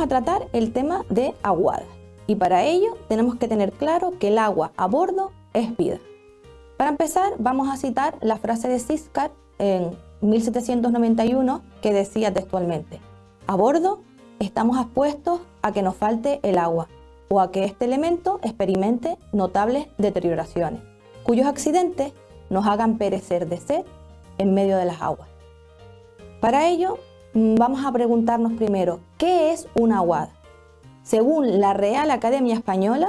a tratar el tema de aguada. Y para ello tenemos que tener claro que el agua a bordo es vida. Para empezar, vamos a citar la frase de Siskar en 1791 que decía textualmente, a bordo estamos expuestos a que nos falte el agua o a que este elemento experimente notables deterioraciones, cuyos accidentes nos hagan perecer de sed en medio de las aguas. Para ello, vamos a preguntarnos primero, ¿qué es una aguada? Según la Real Academia Española,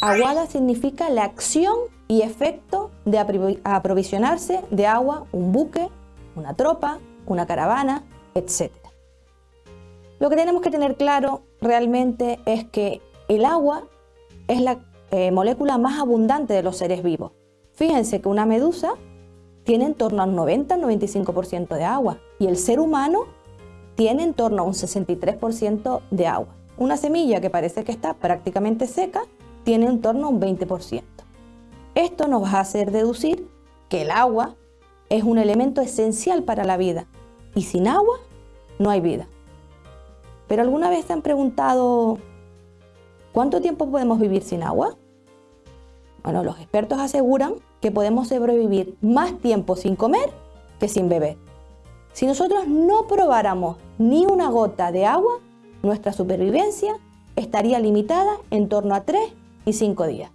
aguada significa la acción y efecto de aprovisionarse de agua un buque, una tropa, una caravana, etc. Lo que tenemos que tener claro realmente es que el agua es la eh, molécula más abundante de los seres vivos. Fíjense que una medusa tiene en torno al 90-95% de agua y el ser humano tiene en torno a un 63% de agua. Una semilla que parece que está prácticamente seca tiene en torno a un 20%. Esto nos va a hacer deducir que el agua es un elemento esencial para la vida y sin agua no hay vida. Pero ¿alguna vez se han preguntado cuánto tiempo podemos vivir sin agua? Bueno, los expertos aseguran que podemos sobrevivir más tiempo sin comer que sin beber. Si nosotros no probáramos ni una gota de agua, nuestra supervivencia estaría limitada en torno a 3 y 5 días.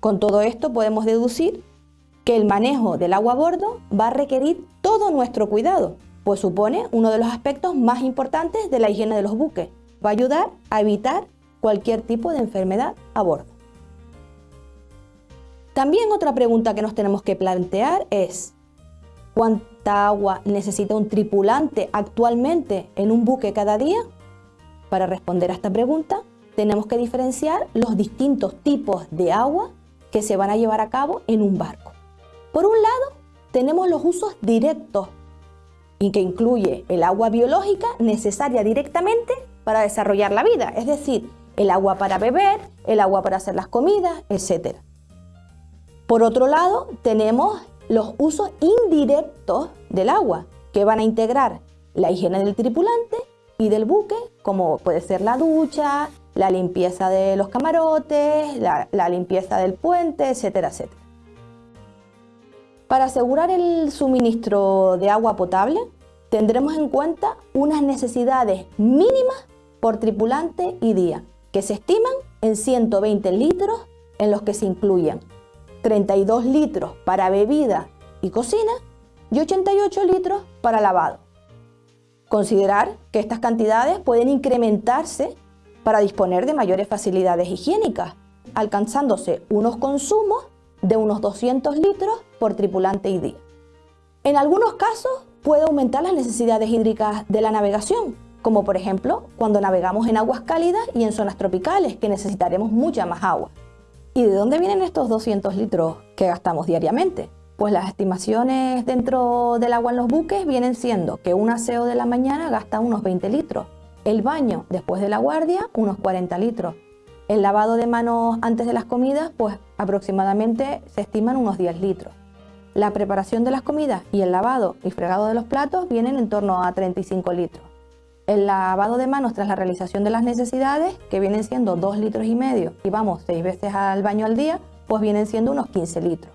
Con todo esto podemos deducir que el manejo del agua a bordo va a requerir todo nuestro cuidado, pues supone uno de los aspectos más importantes de la higiene de los buques. Va a ayudar a evitar cualquier tipo de enfermedad a bordo. También otra pregunta que nos tenemos que plantear es ¿cuánta agua necesita un tripulante actualmente en un buque cada día? Para responder a esta pregunta tenemos que diferenciar los distintos tipos de agua que se van a llevar a cabo en un barco. Por un lado, tenemos los usos directos y que incluye el agua biológica necesaria directamente para desarrollar la vida, es decir, el agua para beber, el agua para hacer las comidas, etc. Por otro lado, tenemos los usos indirectos del agua, que van a integrar la higiene del tripulante y del buque, como puede ser la ducha, la limpieza de los camarotes, la, limpieza del puente, etcétera, etcétera. Para asegurar el suministro de agua potable, tendremos en cuenta unas necesidades mínimas por tripulante y día, que se estiman en 120 litros en los que se incluyen 32 litros para bebida y cocina y 88 litros para lavado. Considerar que estas cantidades pueden incrementarse para disponer de mayores facilidades higiénicas, alcanzándose unos consumos de unos 200 litros por tripulante y día. En algunos casos puede aumentar las necesidades hídricas de la navegación, como por ejemplo cuando navegamos en aguas cálidas y en zonas tropicales que necesitaremos mucha más agua. ¿Y de dónde vienen estos 200 litros que gastamos diariamente? Pues las estimaciones dentro del agua en los buques vienen siendo que un aseo de la mañana gasta unos 20 litros, el baño después de la guardia unos 40 litros, el lavado de manos antes de las comidas, pues aproximadamente se estiman unos 10 litros. La preparación de las comidas y el lavado y fregado de los platos vienen en torno a 35 litros. El lavado de manos tras la realización de las necesidades, que vienen siendo 2 litros y medio, y vamos 6 veces al baño al día, pues vienen siendo unos 15 litros.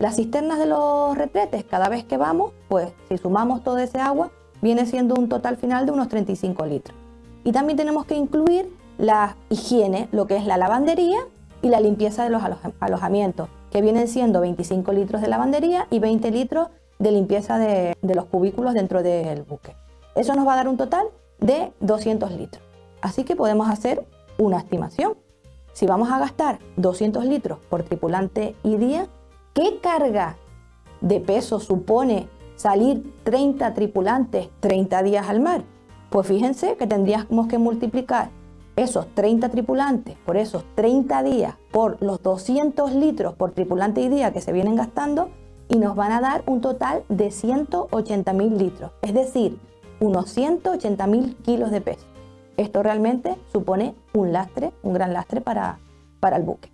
Las cisternas de los retretes, cada vez que vamos, pues si sumamos todo ese agua, viene siendo un total final de unos 35 litros. Y también tenemos que incluir la higiene, lo que es la lavandería y la limpieza de los alojamientos, que vienen siendo 25 litros de lavandería y 20 litros de limpieza de, de los cubículos dentro del buque. Eso nos va a dar un total de 200 litros. Así que podemos hacer una estimación. Si vamos a gastar 200 litros por tripulante y día, ¿qué carga de peso supone salir 30 tripulantes 30 días al mar? Pues fíjense que tendríamos que multiplicar esos 30 tripulantes por esos 30 días por los 200 litros por tripulante y día que se vienen gastando y nos van a dar un total de 180 mil litros, es decir, unos 180 mil kilos de peso. Esto realmente supone un lastre, un gran lastre para, para el buque.